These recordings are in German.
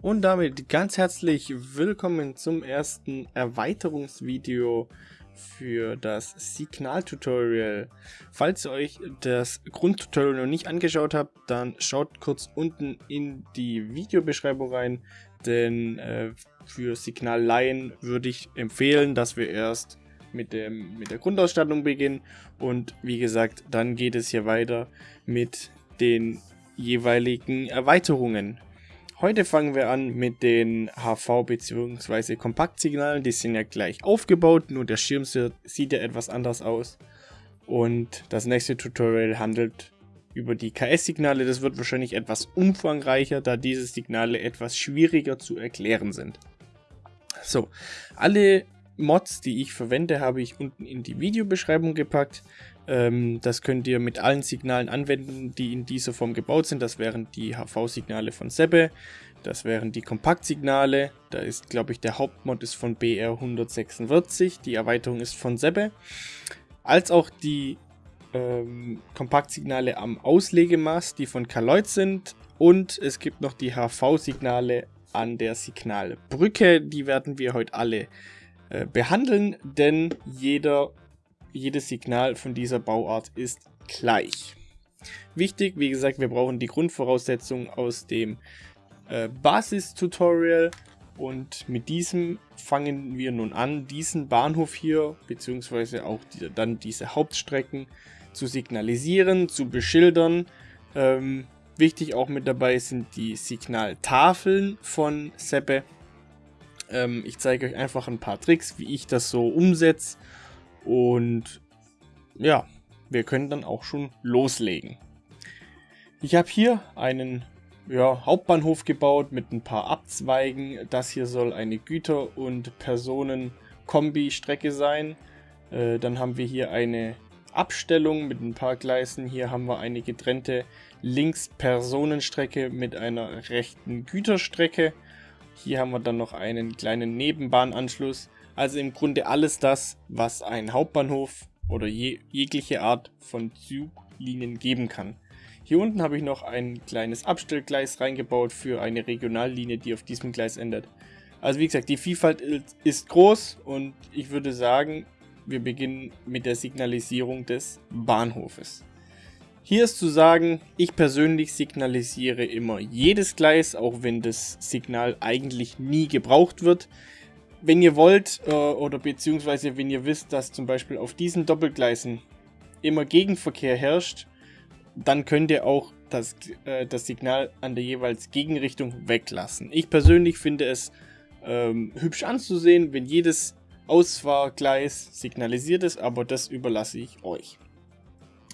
Und damit ganz herzlich willkommen zum ersten Erweiterungsvideo für das Signal-Tutorial. Falls ihr euch das Grundtutorial noch nicht angeschaut habt, dann schaut kurz unten in die Videobeschreibung rein, denn äh, für Signal-Laien würde ich empfehlen, dass wir erst mit, dem, mit der Grundausstattung beginnen und wie gesagt, dann geht es hier weiter mit den jeweiligen Erweiterungen. Heute fangen wir an mit den HV- bzw. Kompaktsignalen. Die sind ja gleich aufgebaut, nur der Schirm sieht ja etwas anders aus. Und das nächste Tutorial handelt über die KS-Signale. Das wird wahrscheinlich etwas umfangreicher, da diese Signale etwas schwieriger zu erklären sind. So, alle Mods, die ich verwende, habe ich unten in die Videobeschreibung gepackt. Ähm, das könnt ihr mit allen Signalen anwenden, die in dieser Form gebaut sind. Das wären die HV-Signale von Sebbe, das wären die Kompaktsignale. Da ist, glaube ich, der Hauptmod ist von BR146, die Erweiterung ist von Sebbe. Als auch die ähm, Kompaktsignale am Auslegemaß, die von Kaloid sind. Und es gibt noch die HV-Signale an der Signalbrücke. Die werden wir heute alle äh, behandeln, denn jeder jedes Signal von dieser Bauart ist gleich. Wichtig, wie gesagt, wir brauchen die Grundvoraussetzungen aus dem äh, Basis-Tutorial und mit diesem fangen wir nun an, diesen Bahnhof hier, beziehungsweise auch die, dann diese Hauptstrecken zu signalisieren, zu beschildern. Ähm, wichtig auch mit dabei sind die Signaltafeln von Seppe. Ähm, ich zeige euch einfach ein paar Tricks, wie ich das so umsetze und ja, wir können dann auch schon loslegen. Ich habe hier einen ja, Hauptbahnhof gebaut mit ein paar Abzweigen. Das hier soll eine Güter- und Personen-Kombi-Strecke sein. Äh, dann haben wir hier eine Abstellung mit ein paar Gleisen. Hier haben wir eine getrennte Links-Personenstrecke mit einer rechten Güterstrecke. Hier haben wir dann noch einen kleinen Nebenbahnanschluss. Also im Grunde alles das, was ein Hauptbahnhof oder je, jegliche Art von Zuglinien geben kann. Hier unten habe ich noch ein kleines Abstellgleis reingebaut für eine Regionallinie, die auf diesem Gleis endet. Also wie gesagt, die Vielfalt ist groß und ich würde sagen, wir beginnen mit der Signalisierung des Bahnhofes. Hier ist zu sagen, ich persönlich signalisiere immer jedes Gleis, auch wenn das Signal eigentlich nie gebraucht wird wenn ihr wollt, äh, oder beziehungsweise wenn ihr wisst, dass zum Beispiel auf diesen Doppelgleisen immer Gegenverkehr herrscht, dann könnt ihr auch das, äh, das Signal an der jeweils Gegenrichtung weglassen. Ich persönlich finde es ähm, hübsch anzusehen, wenn jedes Ausfahrgleis signalisiert ist, aber das überlasse ich euch.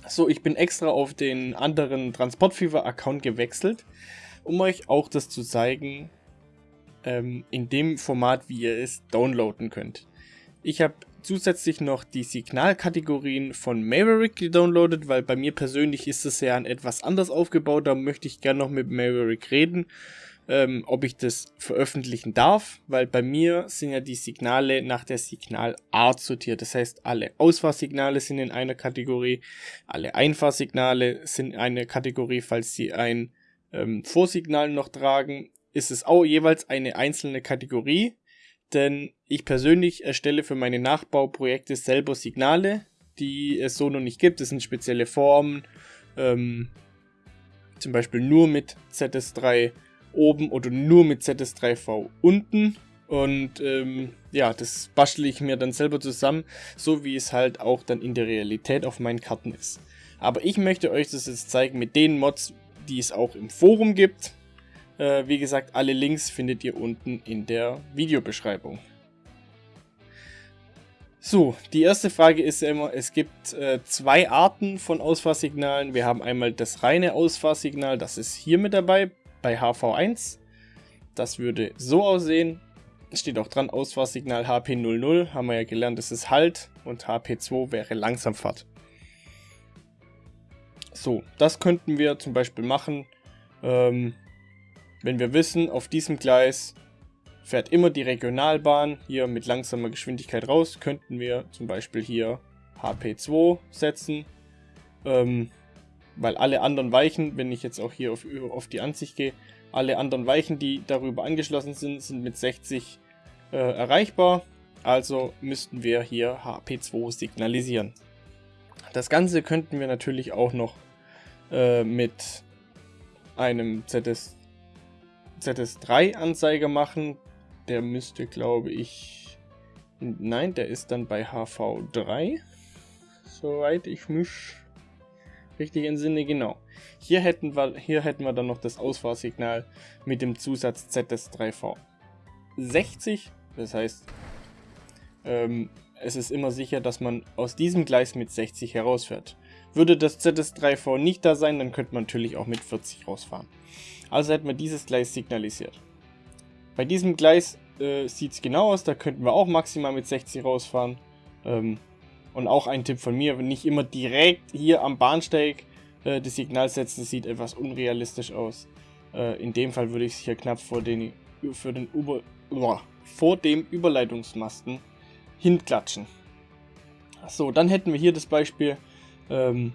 So, ich bin extra auf den anderen Transportfever-Account gewechselt, um euch auch das zu zeigen, ähm, in dem Format, wie ihr es downloaden könnt. Ich habe zusätzlich noch die Signalkategorien von Maverick gedownloadet, weil bei mir persönlich ist es ja ein etwas anders aufgebaut. Da möchte ich gerne noch mit Maverick reden, ähm, ob ich das veröffentlichen darf, weil bei mir sind ja die Signale nach der Signalart sortiert. Das heißt, alle Ausfahrsignale sind in einer Kategorie, alle Einfahrsignale sind in einer Kategorie, falls sie ein ähm, Vorsignal noch tragen ist es auch jeweils eine einzelne Kategorie, denn ich persönlich erstelle für meine Nachbauprojekte selber Signale, die es so noch nicht gibt. Das sind spezielle Formen, ähm, zum Beispiel nur mit ZS3 oben oder nur mit ZS3V unten. Und ähm, ja, das bastle ich mir dann selber zusammen, so wie es halt auch dann in der Realität auf meinen Karten ist. Aber ich möchte euch das jetzt zeigen mit den Mods, die es auch im Forum gibt. Äh, wie gesagt, alle Links findet ihr unten in der Videobeschreibung. So, die erste Frage ist ja immer, es gibt äh, zwei Arten von Ausfahrsignalen. Wir haben einmal das reine Ausfahrsignal, das ist hier mit dabei, bei HV1. Das würde so aussehen. Steht auch dran, Ausfahrsignal HP00, haben wir ja gelernt, das ist Halt und HP2 wäre Langsamfahrt. So, das könnten wir zum Beispiel machen, ähm, wenn wir wissen, auf diesem Gleis fährt immer die Regionalbahn hier mit langsamer Geschwindigkeit raus, könnten wir zum Beispiel hier HP2 setzen. Ähm, weil alle anderen Weichen, wenn ich jetzt auch hier auf, auf die Ansicht gehe, alle anderen Weichen, die darüber angeschlossen sind, sind mit 60 äh, erreichbar. Also müssten wir hier HP2 signalisieren. Das Ganze könnten wir natürlich auch noch äh, mit einem ZS, ZS3-Anzeiger machen. Der müsste, glaube ich... Nein, der ist dann bei HV3. Soweit ich mich richtig entsinne, genau. Hier hätten, wir, hier hätten wir dann noch das Ausfahrsignal mit dem Zusatz ZS3V. 60, das heißt, ähm, es ist immer sicher, dass man aus diesem Gleis mit 60 herausfährt. Würde das ZS3V nicht da sein, dann könnte man natürlich auch mit 40 rausfahren. Also hätten wir dieses Gleis signalisiert. Bei diesem Gleis äh, sieht es genau aus, da könnten wir auch maximal mit 60 rausfahren. Ähm, und auch ein Tipp von mir, nicht immer direkt hier am Bahnsteig äh, das Signal setzen, sieht etwas unrealistisch aus. Äh, in dem Fall würde ich es hier knapp vor den, für den Über, boah, vor dem Überleitungsmasten hinklatschen. So, dann hätten wir hier das Beispiel, ähm,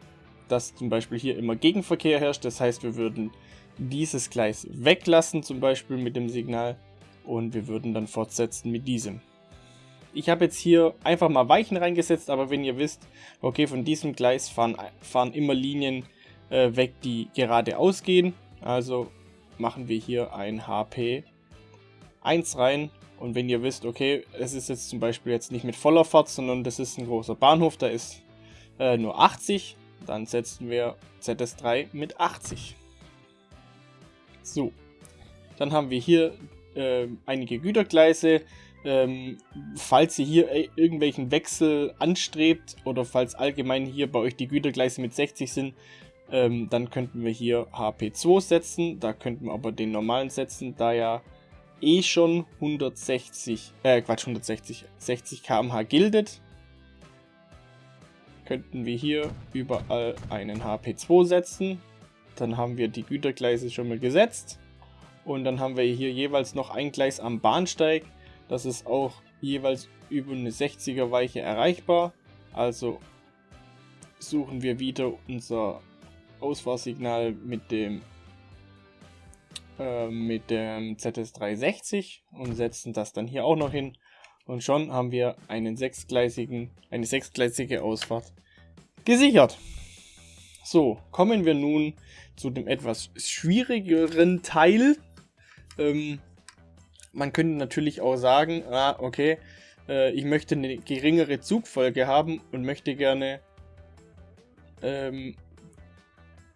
dass zum Beispiel hier immer Gegenverkehr herrscht. Das heißt, wir würden dieses Gleis weglassen, zum Beispiel mit dem Signal, und wir würden dann fortsetzen mit diesem. Ich habe jetzt hier einfach mal Weichen reingesetzt, aber wenn ihr wisst, okay, von diesem Gleis fahren, fahren immer Linien äh, weg, die geradeaus gehen. Also machen wir hier ein HP 1 rein. Und wenn ihr wisst, okay, es ist jetzt zum Beispiel jetzt nicht mit voller Fahrt, sondern das ist ein großer Bahnhof, da ist äh, nur 80, dann setzen wir ZS3 mit 80. So, dann haben wir hier äh, einige Gütergleise. Ähm, falls ihr hier äh, irgendwelchen Wechsel anstrebt oder falls allgemein hier bei euch die Gütergleise mit 60 sind, ähm, dann könnten wir hier HP2 setzen. Da könnten wir aber den normalen setzen, da ja eh schon 160, äh Quatsch, 160, 60 km/h gildet. Könnten wir hier überall einen HP2 setzen. Dann haben wir die Gütergleise schon mal gesetzt. Und dann haben wir hier jeweils noch ein Gleis am Bahnsteig. Das ist auch jeweils über eine 60er Weiche erreichbar. Also suchen wir wieder unser Ausfahrsignal mit dem äh, mit dem ZS360 und setzen das dann hier auch noch hin. Und schon haben wir einen sechsgleisigen, eine sechsgleisige Ausfahrt gesichert. So, kommen wir nun zu dem etwas schwierigeren Teil. Ähm, man könnte natürlich auch sagen, ah, okay, äh, ich möchte eine geringere Zugfolge haben und möchte gerne ähm,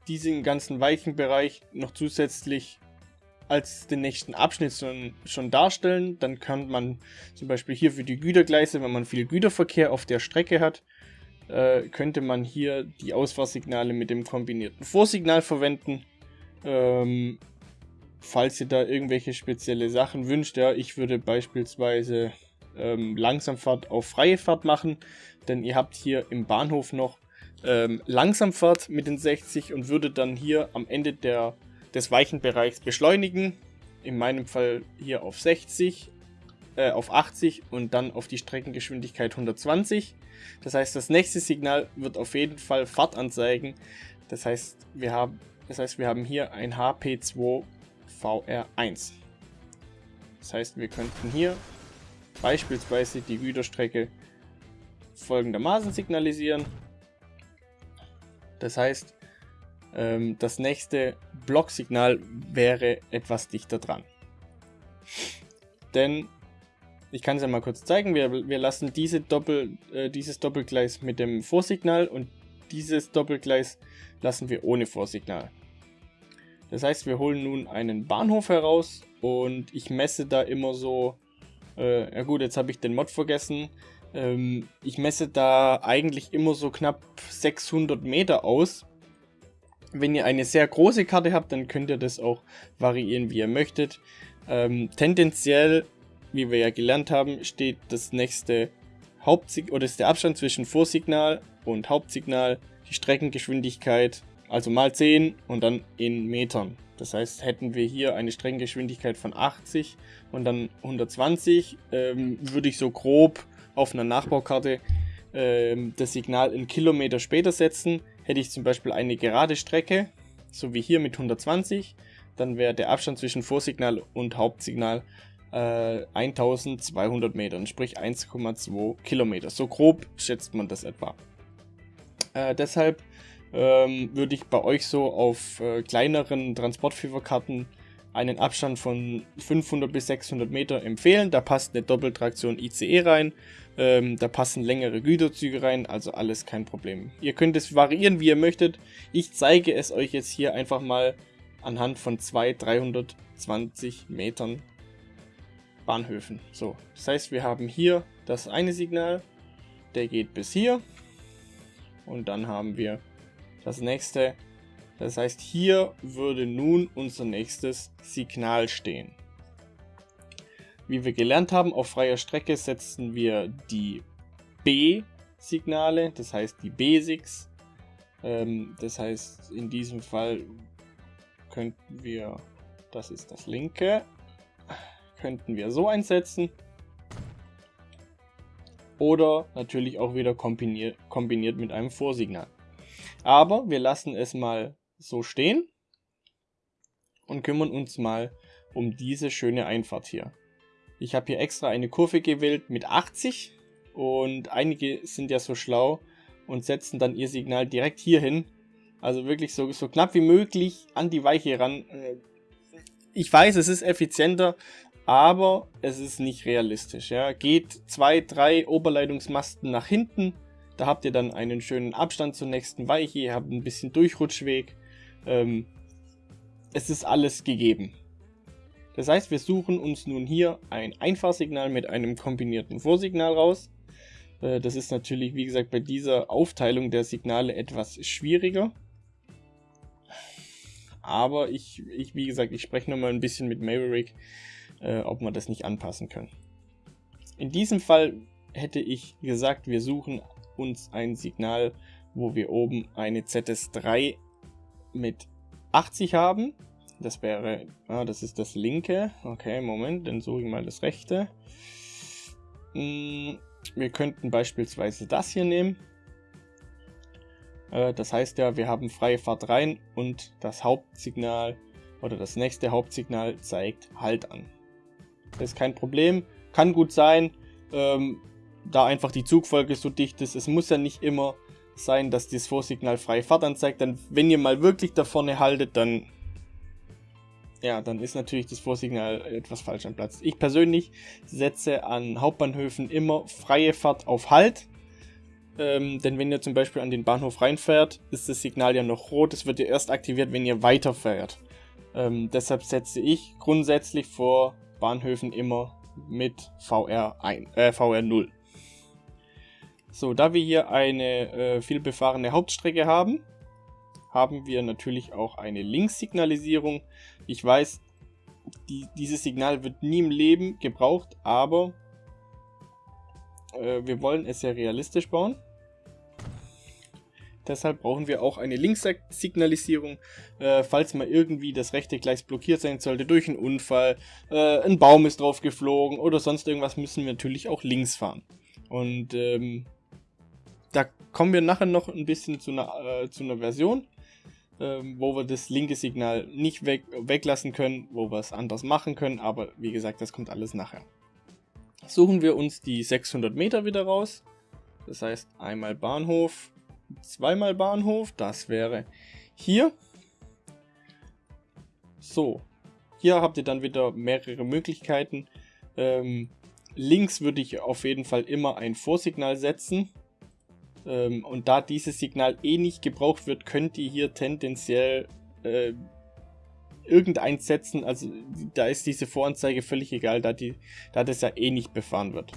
diesen ganzen weichen Bereich noch zusätzlich als den nächsten Abschnitt schon, schon darstellen. Dann kann man zum Beispiel hier für die Gütergleise, wenn man viel Güterverkehr auf der Strecke hat, äh, könnte man hier die Ausfahrsignale mit dem kombinierten Vorsignal verwenden. Ähm, falls ihr da irgendwelche spezielle Sachen wünscht, ja, ich würde beispielsweise ähm, Langsamfahrt auf freie Fahrt machen, denn ihr habt hier im Bahnhof noch ähm, Langsamfahrt mit den 60 und würde dann hier am Ende der, des Weichenbereichs beschleunigen. In meinem Fall hier auf 60, äh, auf 80 und dann auf die Streckengeschwindigkeit 120. Das heißt, das nächste Signal wird auf jeden Fall Fahrt anzeigen. Das heißt, wir haben, das heißt, wir haben hier ein HP2 VR1. Das heißt, wir könnten hier beispielsweise die Güterstrecke folgendermaßen signalisieren. Das heißt, ähm, das nächste Blocksignal wäre etwas dichter dran. Denn, ich kann es ja mal kurz zeigen, wir, wir lassen diese Doppel, äh, dieses Doppelgleis mit dem Vorsignal und dieses Doppelgleis lassen wir ohne Vorsignal. Das heißt, wir holen nun einen Bahnhof heraus und ich messe da immer so, äh, ja gut, jetzt habe ich den Mod vergessen, ähm, ich messe da eigentlich immer so knapp 600 Meter aus. Wenn ihr eine sehr große Karte habt, dann könnt ihr das auch variieren, wie ihr möchtet. Ähm, tendenziell, wie wir ja gelernt haben, steht das nächste Hauptsignal oder ist der Abstand zwischen Vorsignal und Hauptsignal die Streckengeschwindigkeit, also mal 10 und dann in Metern. Das heißt, hätten wir hier eine Streckengeschwindigkeit von 80 und dann 120, ähm, würde ich so grob auf einer Nachbaukarte äh, das Signal in Kilometer später setzen. Hätte ich zum Beispiel eine gerade Strecke, so wie hier mit 120, dann wäre der Abstand zwischen Vorsignal und Hauptsignal äh, 1200 Metern, sprich 1,2 Kilometer. So grob schätzt man das etwa. Äh, deshalb ähm, würde ich bei euch so auf äh, kleineren Transportführerkarten einen Abstand von 500 bis 600 Meter empfehlen. Da passt eine Doppeltraktion ICE rein, ähm, da passen längere Güterzüge rein, also alles kein Problem. Ihr könnt es variieren, wie ihr möchtet. Ich zeige es euch jetzt hier einfach mal anhand von zwei 320 Metern Bahnhöfen. So, das heißt, wir haben hier das eine Signal, der geht bis hier und dann haben wir das nächste. Das heißt, hier würde nun unser nächstes Signal stehen. Wie wir gelernt haben, auf freier Strecke setzen wir die B-Signale, das heißt die Basics. Ähm, das heißt, in diesem Fall könnten wir, das ist das linke, könnten wir so einsetzen. Oder natürlich auch wieder kombiniert, kombiniert mit einem Vorsignal. Aber wir lassen es mal so stehen und kümmern uns mal um diese schöne Einfahrt hier. Ich habe hier extra eine Kurve gewählt mit 80 und einige sind ja so schlau und setzen dann ihr Signal direkt hier hin. Also wirklich so, so knapp wie möglich an die Weiche ran. Äh, ich weiß, es ist effizienter, aber es ist nicht realistisch. Ja. Geht zwei, drei Oberleitungsmasten nach hinten, da habt ihr dann einen schönen Abstand zur nächsten Weiche, ihr habt ein bisschen Durchrutschweg. Ähm, es ist alles gegeben. Das heißt, wir suchen uns nun hier ein Einfahrsignal mit einem kombinierten Vorsignal raus. Äh, das ist natürlich, wie gesagt, bei dieser Aufteilung der Signale etwas schwieriger. Aber ich, ich wie gesagt, ich spreche nochmal ein bisschen mit Maverick, äh, ob wir das nicht anpassen können. In diesem Fall hätte ich gesagt, wir suchen uns ein Signal, wo wir oben eine ZS3 mit 80 haben. Das wäre, ah, das ist das linke. Okay, Moment, dann suche ich mal das rechte. Hm, wir könnten beispielsweise das hier nehmen. Äh, das heißt ja, wir haben freie Fahrt rein und das Hauptsignal oder das nächste Hauptsignal zeigt Halt an. Ist kein Problem, kann gut sein. Ähm, da einfach die Zugfolge so dicht ist. Es muss ja nicht immer sein, dass das Vorsignal freie Fahrt anzeigt. Dann, wenn ihr mal wirklich da vorne haltet, dann ja, dann ist natürlich das Vorsignal etwas falsch am Platz. Ich persönlich setze an Hauptbahnhöfen immer freie Fahrt auf Halt. Ähm, denn wenn ihr zum Beispiel an den Bahnhof reinfährt, ist das Signal ja noch rot. Es wird ja erst aktiviert, wenn ihr weiterfährt. Ähm, deshalb setze ich grundsätzlich vor Bahnhöfen immer mit VR, ein, äh, VR 0. So, da wir hier eine äh, vielbefahrene Hauptstrecke haben, haben wir natürlich auch eine Linkssignalisierung. Ich weiß, die, dieses Signal wird nie im Leben gebraucht, aber äh, wir wollen es ja realistisch bauen. Deshalb brauchen wir auch eine Linkssignalisierung, äh, falls mal irgendwie das rechte Gleis blockiert sein sollte durch einen Unfall, äh, ein Baum ist drauf geflogen oder sonst irgendwas, müssen wir natürlich auch links fahren. Und ähm, da kommen wir nachher noch ein bisschen zu einer, äh, zu einer Version, ähm, wo wir das linke Signal nicht weg, weglassen können, wo wir es anders machen können, aber wie gesagt, das kommt alles nachher. Suchen wir uns die 600 Meter wieder raus, das heißt einmal Bahnhof, zweimal Bahnhof, das wäre hier. So, hier habt ihr dann wieder mehrere Möglichkeiten. Ähm, links würde ich auf jeden Fall immer ein Vorsignal setzen, ähm, und da dieses Signal eh nicht gebraucht wird, könnt ihr hier tendenziell äh, irgendeins setzen. Also da ist diese Voranzeige völlig egal, da, die, da das ja eh nicht befahren wird.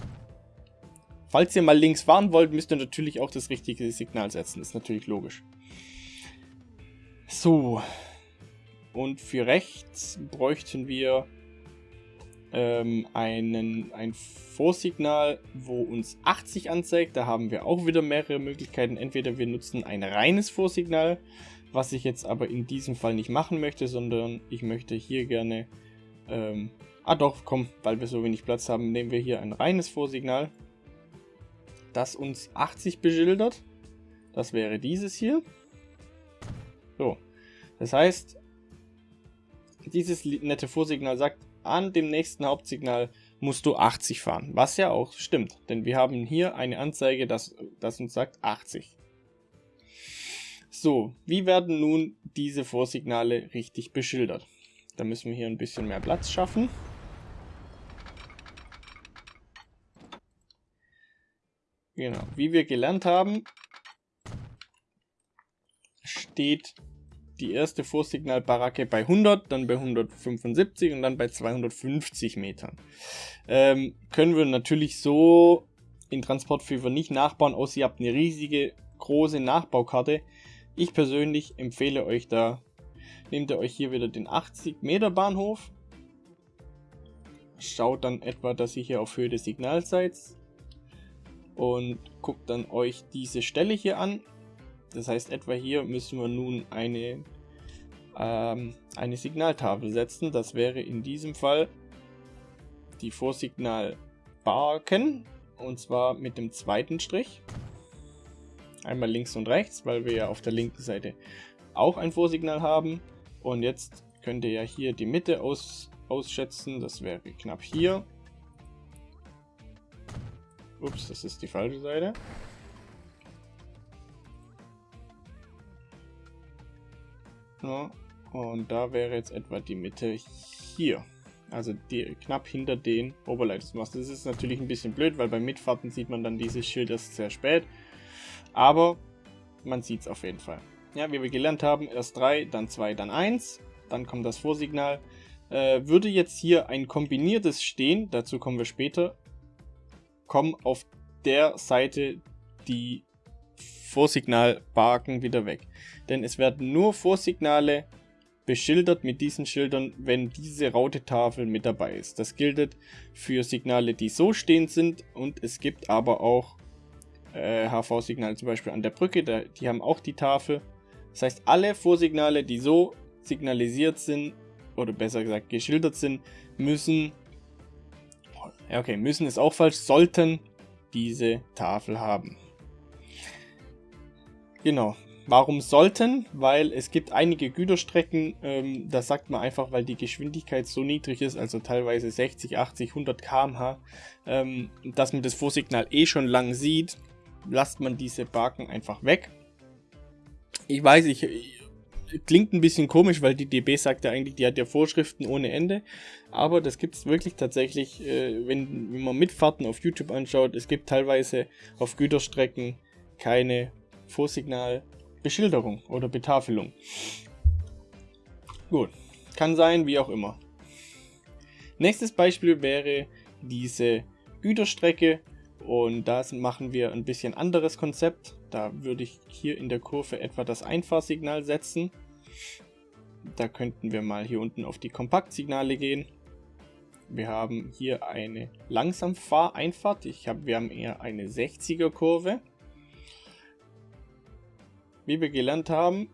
Falls ihr mal links fahren wollt, müsst ihr natürlich auch das richtige Signal setzen. ist natürlich logisch. So. Und für rechts bräuchten wir ähm, einen, ein Vorsignal, wo uns 80 anzeigt. Da haben wir auch wieder mehrere Möglichkeiten. Entweder wir nutzen ein reines Vorsignal, was ich jetzt aber in diesem Fall nicht machen möchte, sondern ich möchte hier gerne... Ähm, ah doch, komm, weil wir so wenig Platz haben, nehmen wir hier ein reines Vorsignal, das uns 80 beschildert. Das wäre dieses hier. So, das heißt, dieses nette Vorsignal sagt, an dem nächsten Hauptsignal musst du 80 fahren. Was ja auch stimmt, denn wir haben hier eine Anzeige, das, das uns sagt 80. So, wie werden nun diese Vorsignale richtig beschildert? Da müssen wir hier ein bisschen mehr Platz schaffen. Genau, wie wir gelernt haben, steht die erste Vorsignalbaracke bei 100, dann bei 175 und dann bei 250 Metern. Ähm, können wir natürlich so in Transportfever nicht nachbauen, außer ihr habt eine riesige, große Nachbaukarte. Ich persönlich empfehle euch da, nehmt ihr euch hier wieder den 80 Meter Bahnhof, schaut dann etwa, dass ihr hier auf Höhe des Signals seid und guckt dann euch diese Stelle hier an das heißt, etwa hier müssen wir nun eine, ähm, eine Signaltafel setzen. Das wäre in diesem Fall die Vorsignalbarken und zwar mit dem zweiten Strich. Einmal links und rechts, weil wir ja auf der linken Seite auch ein Vorsignal haben. Und jetzt könnt ihr ja hier die Mitte aus, ausschätzen. Das wäre knapp hier. Ups, das ist die falsche Seite. Ja, und da wäre jetzt etwa die Mitte hier. Also die, knapp hinter den Oberleitungsmasten. Das ist natürlich ein bisschen blöd, weil beim Mitfahrten sieht man dann dieses Schild erst sehr spät. Aber man sieht es auf jeden Fall. Ja, wie wir gelernt haben, erst 3, dann 2, dann 1. Dann kommt das Vorsignal. Äh, würde jetzt hier ein kombiniertes stehen, dazu kommen wir später, kommen auf der Seite die Vorsignalbarken wieder weg. Denn es werden nur Vorsignale beschildert mit diesen Schildern, wenn diese Rautetafel mit dabei ist. Das gilt für Signale, die so stehend sind und es gibt aber auch äh, HV-Signale zum Beispiel an der Brücke, da, die haben auch die Tafel. Das heißt, alle Vorsignale, die so signalisiert sind oder besser gesagt geschildert sind, müssen, okay, müssen ist auch falsch, sollten diese Tafel haben. Genau. Warum sollten? Weil es gibt einige Güterstrecken, ähm, das sagt man einfach, weil die Geschwindigkeit so niedrig ist, also teilweise 60, 80, 100 km/h, ähm, dass man das Vorsignal eh schon lang sieht, lasst man diese Barken einfach weg. Ich weiß, ich, klingt ein bisschen komisch, weil die DB sagt ja eigentlich, die hat ja Vorschriften ohne Ende. Aber das gibt es wirklich tatsächlich, äh, wenn, wenn man Mitfahrten auf YouTube anschaut. Es gibt teilweise auf Güterstrecken keine Vorsignal Beschilderung oder Betafelung. Gut, kann sein, wie auch immer. Nächstes Beispiel wäre diese Güterstrecke und da machen wir ein bisschen anderes Konzept. Da würde ich hier in der Kurve etwa das Einfahrsignal setzen. Da könnten wir mal hier unten auf die Kompaktsignale gehen. Wir haben hier eine Langsamfahreinfahrt. Ich hab, wir haben eher eine 60er Kurve wie wir gelernt haben,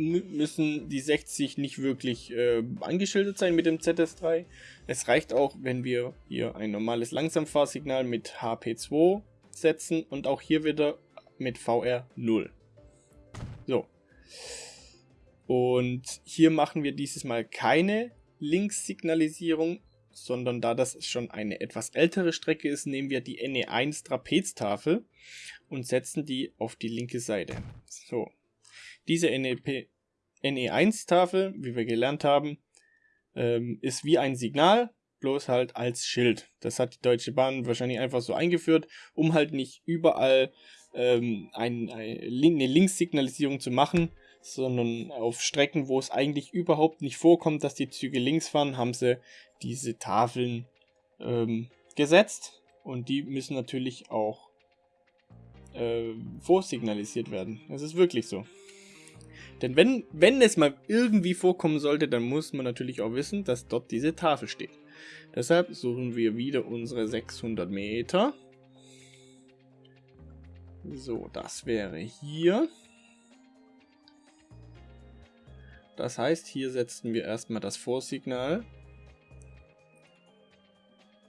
müssen die 60 nicht wirklich äh, angeschildert sein mit dem ZS3. Es reicht auch, wenn wir hier ein normales Langsamfahrsignal mit HP2 setzen und auch hier wieder mit VR 0. So. Und hier machen wir dieses Mal keine Linkssignalisierung, sondern da das schon eine etwas ältere Strecke ist, nehmen wir die NE1 Trapeztafel und setzen die auf die linke Seite. So, diese NEP, NE1-Tafel, wie wir gelernt haben, ähm, ist wie ein Signal, bloß halt als Schild. Das hat die Deutsche Bahn wahrscheinlich einfach so eingeführt, um halt nicht überall ähm, ein, eine Linkssignalisierung zu machen, sondern auf Strecken, wo es eigentlich überhaupt nicht vorkommt, dass die Züge links fahren, haben sie diese Tafeln ähm, gesetzt und die müssen natürlich auch äh, vorsignalisiert werden. Das ist wirklich so. Denn wenn, wenn es mal irgendwie vorkommen sollte, dann muss man natürlich auch wissen, dass dort diese Tafel steht. Deshalb suchen wir wieder unsere 600 Meter. So, das wäre hier. Das heißt, hier setzen wir erstmal das Vorsignal.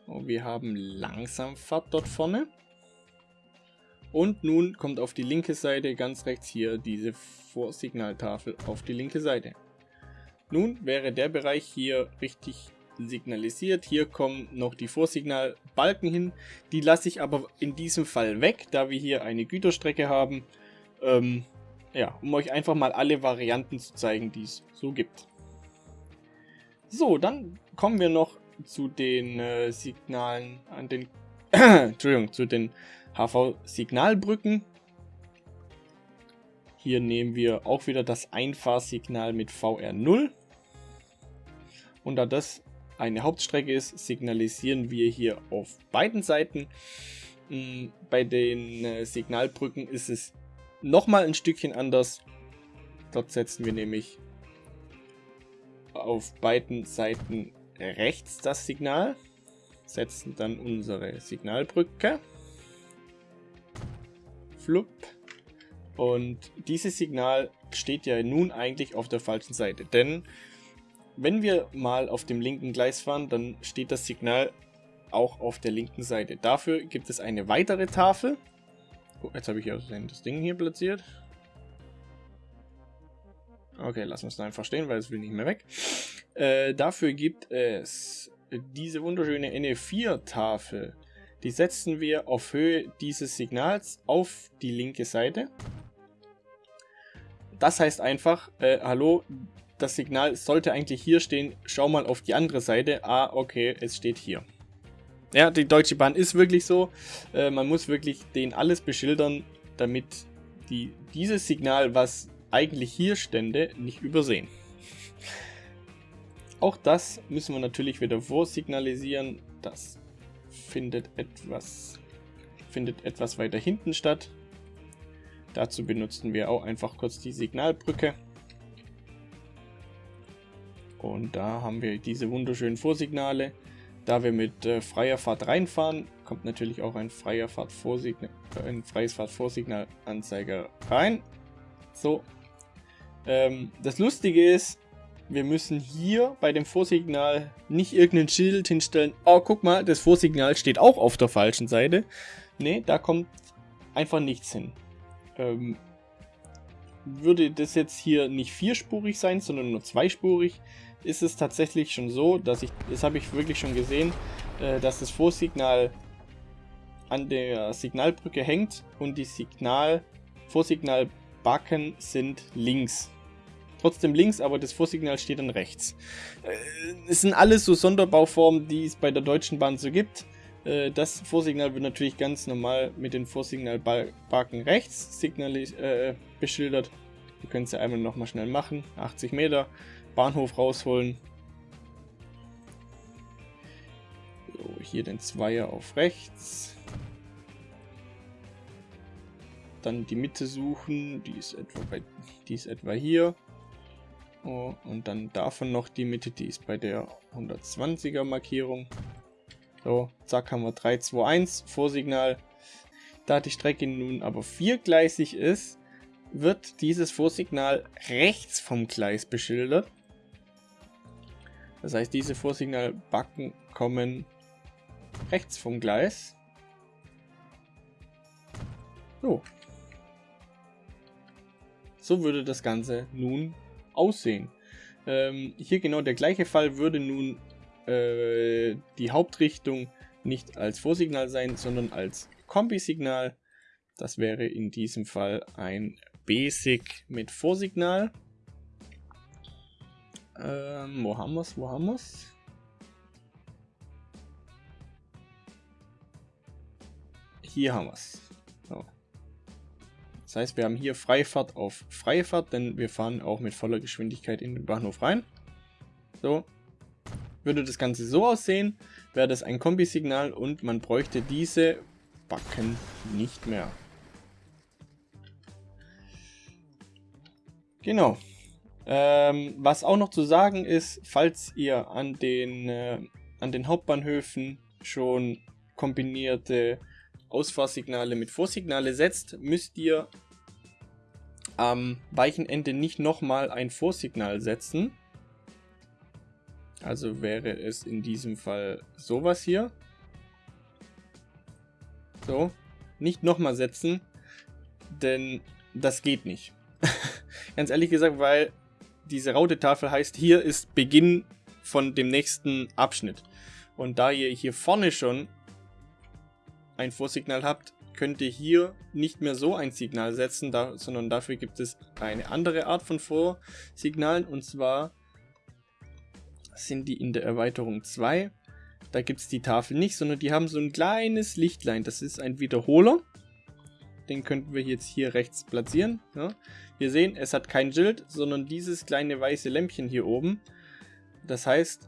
Und wir haben Langsamfahrt dort vorne. Und nun kommt auf die linke Seite ganz rechts hier diese Vorsignaltafel auf die linke Seite. Nun wäre der Bereich hier richtig signalisiert. Hier kommen noch die Vorsignalbalken hin. Die lasse ich aber in diesem Fall weg, da wir hier eine Güterstrecke haben. Ähm, ja, um euch einfach mal alle Varianten zu zeigen, die es so gibt. So, dann kommen wir noch zu den äh, Signalen an den Entschuldigung, zu den HV-Signalbrücken. Hier nehmen wir auch wieder das Einfahrsignal mit VR0. Und da das eine Hauptstrecke ist, signalisieren wir hier auf beiden Seiten. Hm, bei den äh, Signalbrücken ist es nochmal ein Stückchen anders. Dort setzen wir nämlich auf beiden Seiten rechts das Signal, setzen dann unsere Signalbrücke. Flupp. Und dieses Signal steht ja nun eigentlich auf der falschen Seite, denn wenn wir mal auf dem linken Gleis fahren, dann steht das Signal auch auf der linken Seite. Dafür gibt es eine weitere Tafel. Oh, jetzt habe ich ja das Ding hier platziert. Okay, lassen wir es einfach stehen, weil es will nicht mehr weg. Äh, dafür gibt es diese wunderschöne NE4-Tafel. Die setzen wir auf Höhe dieses Signals auf die linke Seite. Das heißt einfach, äh, hallo, das Signal sollte eigentlich hier stehen, schau mal auf die andere Seite. Ah, okay, es steht hier. Ja, die Deutsche Bahn ist wirklich so. Äh, man muss wirklich den alles beschildern, damit die dieses Signal, was eigentlich hier stände, nicht übersehen. Auch das müssen wir natürlich wieder vorsignalisieren. Das findet etwas, findet etwas weiter hinten statt. Dazu benutzen wir auch einfach kurz die Signalbrücke. Und da haben wir diese wunderschönen Vorsignale. Da wir mit äh, freier Fahrt reinfahren, kommt natürlich auch ein, freier äh, ein freies Fahrtvorsignalanzeiger rein. So. Ähm, das Lustige ist, wir müssen hier bei dem Vorsignal nicht irgendein Schild hinstellen. Oh, guck mal, das Vorsignal steht auch auf der falschen Seite. Ne, da kommt einfach nichts hin. Ähm, würde das jetzt hier nicht vierspurig sein, sondern nur zweispurig, ist es tatsächlich schon so, dass ich, das habe ich wirklich schon gesehen, äh, dass das Vorsignal an der Signalbrücke hängt und die Signal, Vorsignalbacken sind links. Trotzdem links, aber das Vorsignal steht dann rechts. Äh, es sind alles so Sonderbauformen, die es bei der Deutschen Bahn so gibt. Äh, das Vorsignal wird natürlich ganz normal mit den Vorsignalbalken rechts signalis äh, beschildert. Wir können es ja einmal nochmal schnell machen. 80 Meter. Bahnhof rausholen. So, hier den Zweier auf rechts. Dann die Mitte suchen, die ist etwa, bei, die ist etwa hier. Oh, und dann davon noch die Mitte, die ist bei der 120er Markierung. So, zack, haben wir 3, 2, 1, Vorsignal. Da die Strecke nun aber viergleisig ist, wird dieses Vorsignal rechts vom Gleis beschildert. Das heißt, diese Vorsignalbacken kommen rechts vom Gleis. So. So würde das Ganze nun aussehen. Ähm, hier genau der gleiche Fall würde nun äh, die Hauptrichtung nicht als Vorsignal sein, sondern als Kombisignal. Das wäre in diesem Fall ein Basic mit Vorsignal. Ähm, wo haben wir's? Wo haben wir's? Hier haben wir's. So. Das heißt, wir haben hier Freifahrt auf Freifahrt, denn wir fahren auch mit voller Geschwindigkeit in den Bahnhof rein. So. Würde das Ganze so aussehen, wäre das ein Kombisignal und man bräuchte diese Backen nicht mehr. Genau. Ähm, was auch noch zu sagen ist, falls ihr an den, äh, an den Hauptbahnhöfen schon kombinierte Ausfahrsignale mit Vorsignale setzt, müsst ihr am weichen Ende nicht nochmal ein Vorsignal setzen. Also wäre es in diesem Fall sowas hier. So. nicht nochmal setzen, denn das geht nicht. Ganz ehrlich gesagt, weil diese Raute-Tafel heißt, hier ist Beginn von dem nächsten Abschnitt. Und da ihr hier vorne schon ein Vorsignal habt, könnt ihr hier nicht mehr so ein Signal setzen, da, sondern dafür gibt es eine andere Art von Vorsignalen und zwar sind die in der Erweiterung 2. Da gibt es die Tafel nicht, sondern die haben so ein kleines Lichtlein. Das ist ein Wiederholer. Den könnten wir jetzt hier rechts platzieren. Ja. Wir sehen, es hat kein Schild, sondern dieses kleine weiße Lämpchen hier oben. Das heißt,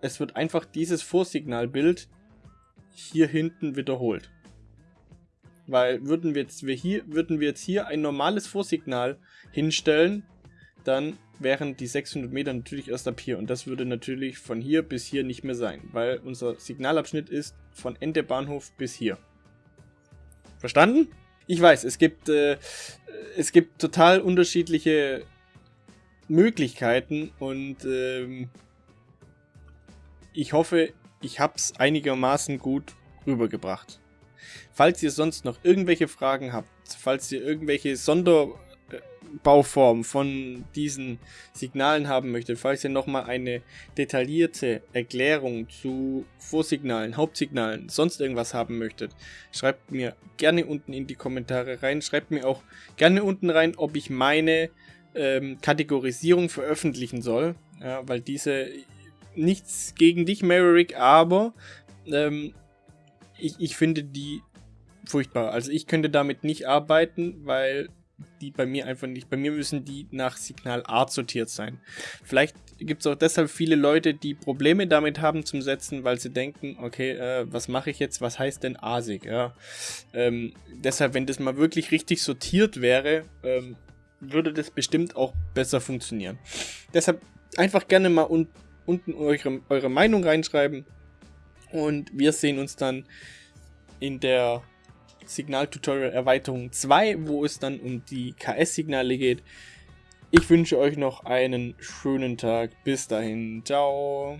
es wird einfach dieses Vorsignalbild hier hinten wiederholt. Weil würden wir jetzt, wir hier, würden wir jetzt hier ein normales Vorsignal hinstellen, dann wären die 600 Meter natürlich erst ab hier. Und das würde natürlich von hier bis hier nicht mehr sein, weil unser Signalabschnitt ist von Ende Bahnhof bis hier. Verstanden? Ich weiß, es gibt, äh, es gibt total unterschiedliche Möglichkeiten und ähm, ich hoffe, ich habe es einigermaßen gut rübergebracht. Falls ihr sonst noch irgendwelche Fragen habt, falls ihr irgendwelche Sonderbauformen von diesen Signalen haben möchtet, falls ihr nochmal eine detaillierte Erklärung zu Vorsignalen, Hauptsignalen, sonst irgendwas haben möchtet, schreibt mir gerne unten in die Kommentare rein. Schreibt mir auch gerne unten rein, ob ich meine ähm, Kategorisierung veröffentlichen soll, ja, weil diese nichts gegen dich, Maverick, aber ähm, ich, ich finde die furchtbar. Also ich könnte damit nicht arbeiten, weil die bei mir einfach nicht. Bei mir müssen die nach Signal Art sortiert sein. Vielleicht gibt es auch deshalb viele Leute, die Probleme damit haben zum Setzen, weil sie denken, okay, äh, was mache ich jetzt? Was heißt denn ASIC? Ja. Ähm, deshalb, wenn das mal wirklich richtig sortiert wäre, ähm, würde das bestimmt auch besser funktionieren. Deshalb einfach gerne mal un unten eure, eure Meinung reinschreiben. Und wir sehen uns dann in der Signal-Tutorial Erweiterung 2, wo es dann um die KS-Signale geht. Ich wünsche euch noch einen schönen Tag. Bis dahin. Ciao.